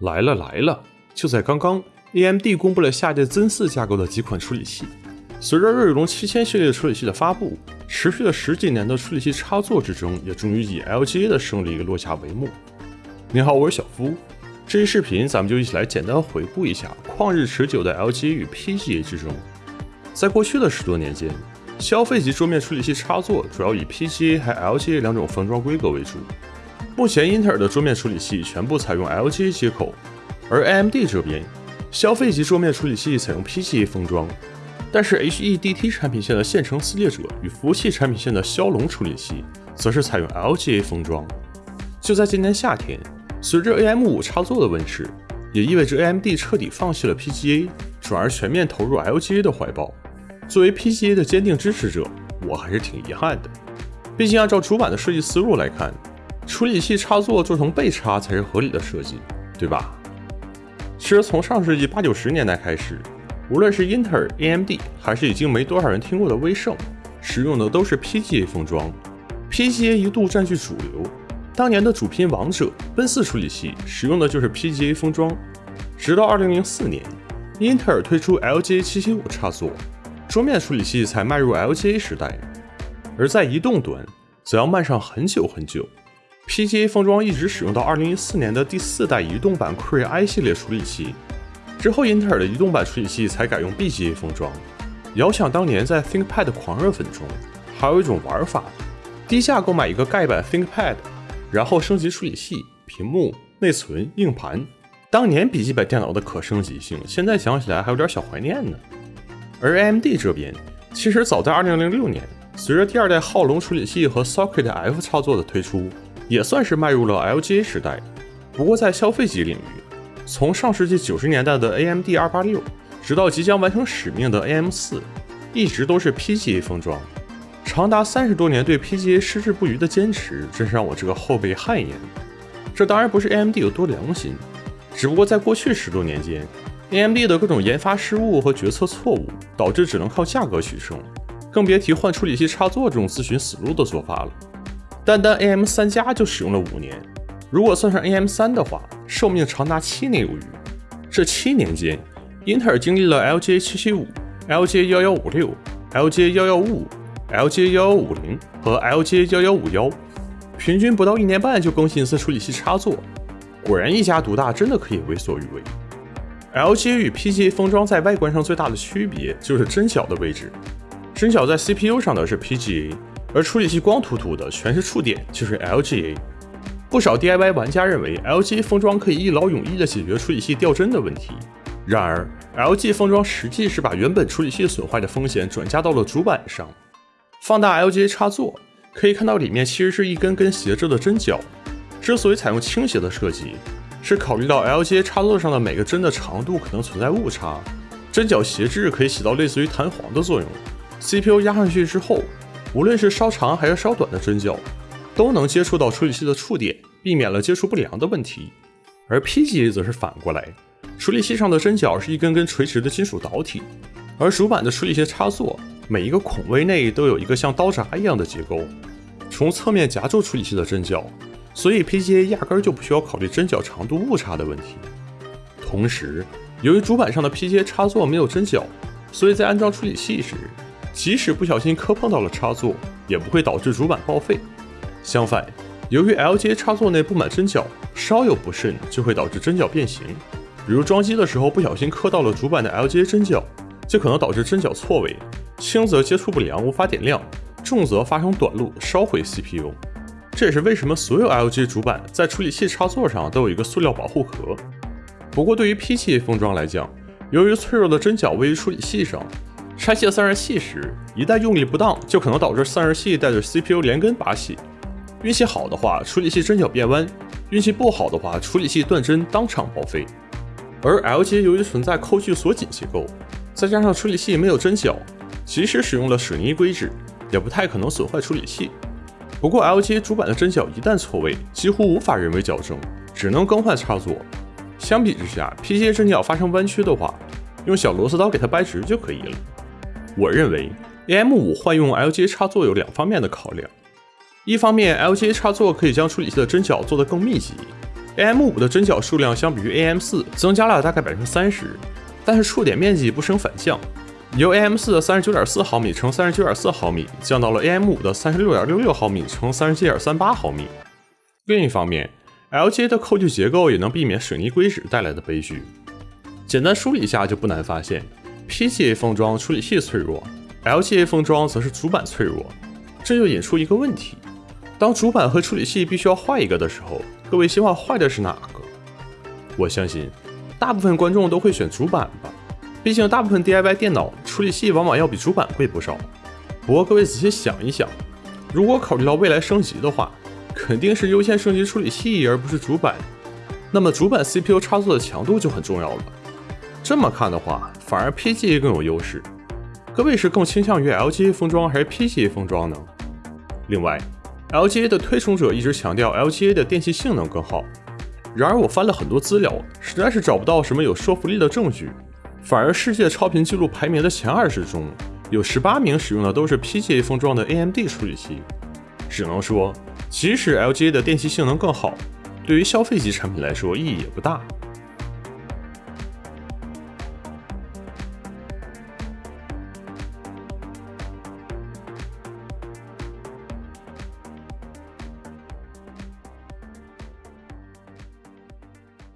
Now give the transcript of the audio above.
来了来了！就在刚刚，AMD 公布了下一代 Zen 四架构的几款处理器。随着锐龙七千系列处理器的发布，持续了十几年的处理器插座之争也终于以 LGA 的胜利落下帷幕。你好，我是小夫。这期视频咱们就一起来简单回顾一下旷日持久的 LGA 与 PGA 之争。在过去的十多年间，消费级桌面处理器插座主要以 PGA 和 LGA 两种封装规格为主。目前英特尔的桌面处理器全部采用 LGA 接口。而 AMD 这边，消费级桌面处理器采用 PGA 封装，但是 HEDT 产品线的线程撕裂者与服务器产品线的骁龙处理器，则是采用 LGA 封装。就在今年夏天，随着 AM5 插座的问世，也意味着 AMD 彻底放弃了 PGA，转而全面投入 LGA 的怀抱。作为 PGA 的坚定支持者，我还是挺遗憾的。毕竟按照主板的设计思路来看，处理器插座做成背插才是合理的设计，对吧？其实从上世纪八九十年代开始，无论是英特尔、AMD，还是已经没多少人听过的威盛，使用的都是 PGA 封装。PGA 一度占据主流，当年的主拼王者奔四处理器使用的就是 PGA 封装。直到二零零四年，英特尔推出 LGA 七七五插座，桌面处理器才迈入 LGA 时代。而在移动端，则要慢上很久很久。PGA 封装一直使用到2014年的第四代移动版 Cray i 系列处理器，之后英特尔的移动版处理器才改用 BGA 封装。遥想当年在 ThinkPad 狂热粉中，还有一种玩法：低价购买一个盖板 ThinkPad，然后升级处理器、屏幕、内存、硬盘。当年笔记本电脑的可升级性，现在想起来还有点小怀念呢。而 AMD 这边，其实早在2006年，随着第二代浩龙处理器和 Socket F 操作的推出。也算是迈入了 LGA 时代，不过在消费级领域，从上世纪九十年代的 AMD 二八六，直到即将完成使命的 AM 四，一直都是 PGA 封装。长达三十多年对 PGA 矢志不渝的坚持，真是让我这个后辈汗颜。这当然不是 AMD 有多良心，只不过在过去十多年间，AMD 的各种研发失误和决策错误，导致只能靠价格取胜，更别提换处理器插座这种自寻死路的做法了。单单 AM 三加就使用了五年，如果算上 AM 三的话，寿命长达七年有余。这七年间，英特尔经历了 LGA 七七五、LGA 幺幺五六、LGA 幺幺五五、LGA 幺幺五零和 LGA 幺幺五幺，平均不到一年半就更新一次处理器插座。果然一家独大真的可以为所欲为。LGA 与 PGA 封装在外观上最大的区别就是针脚的位置，针脚在 CPU 上的是 PGA。而处理器光秃秃的，全是触点，就是 LGA。不少 DIY 玩家认为 LGA 封装可以一劳永逸地解决处理器掉帧的问题。然而，LG 封装实际是把原本处理器损坏的风险转嫁到了主板上。放大 LGA 插座，可以看到里面其实是一根根斜着的针脚。之所以采用倾斜的设计，是考虑到 LGA 插座上的每个针的长度可能存在误差，针脚斜置可以起到类似于弹簧的作用。CPU 压上去之后。无论是稍长还是稍短的针脚，都能接触到处理器的触点，避免了接触不良的问题。而 PGA 则是反过来，处理器上的针脚是一根根垂直的金属导体，而主板的处理器插座每一个孔位内都有一个像刀闸一样的结构，从侧面夹住处理器的针脚，所以 PGA 压根就不需要考虑针脚长度误差的问题。同时，由于主板上的 PGA 插座没有针脚，所以在安装处理器时，即使不小心磕碰到了插座，也不会导致主板报废。相反，由于 LGA 插座内布满针脚，稍有不慎就会导致针脚变形。比如装机的时候不小心磕到了主板的 LGA 针脚，就可能导致针脚错位，轻则接触不良无法点亮，重则发生短路烧毁 CPU。这也是为什么所有 LGA 主板在处理器插座上都有一个塑料保护壳。不过对于 PGA 封装来讲，由于脆弱的针脚位于处理器上。拆卸散热器时，一旦用力不当，就可能导致散热器带着 CPU 连根拔起。运气好的话，处理器针脚变弯；运气不好的话，处理器断针当场报废。而 LG 由于存在扣具锁紧结构，再加上处理器没有针脚，即使使用了水泥硅脂，也不太可能损坏处理器。不过 LG 主板的针脚一旦错位，几乎无法人为矫正，只能更换插座。相比之下，PGA 针脚发生弯曲的话，用小螺丝刀给它掰直就可以了。我认为 AM5 换用 LGA 插座有两方面的考量，一方面 LGA 插座可以将处理器的针脚做得更密集，AM5 的针脚数量相比于 AM4 增加了大概百分之三十，但是触点面积不升反降，由 AM4 的三十九点四毫米乘三十九点四毫米降到了 AM5 的三十六点六六毫米乘三十七点三八毫米。另一方面，LGA 的扣具结构也能避免水泥硅脂带来的悲剧。简单梳理一下就不难发现，PGA 封装处理器脆弱，LGA 封装则是主板脆弱。这就引出一个问题：当主板和处理器必须要换一个的时候，各位希望坏的是哪个？我相信大部分观众都会选主板吧，毕竟大部分 DIY 电脑处理器往往要比主板贵不少。不过各位仔细想一想，如果考虑到未来升级的话，肯定是优先升级处理器而不是主板。那么主板 CPU 插座的强度就很重要了。这么看的话，反而 PGA 更有优势。各位是更倾向于 LGA 封装还是 PGA 封装呢？另外，LGA 的推崇者一直强调 LGA 的电器性能更好。然而我翻了很多资料，实在是找不到什么有说服力的证据。反而世界超频记录排名的前二十中，有十八名使用的都是 PGA 封装的 AMD 处理器。只能说。即使 LGA 的电器性能更好，对于消费级产品来说意义也不大。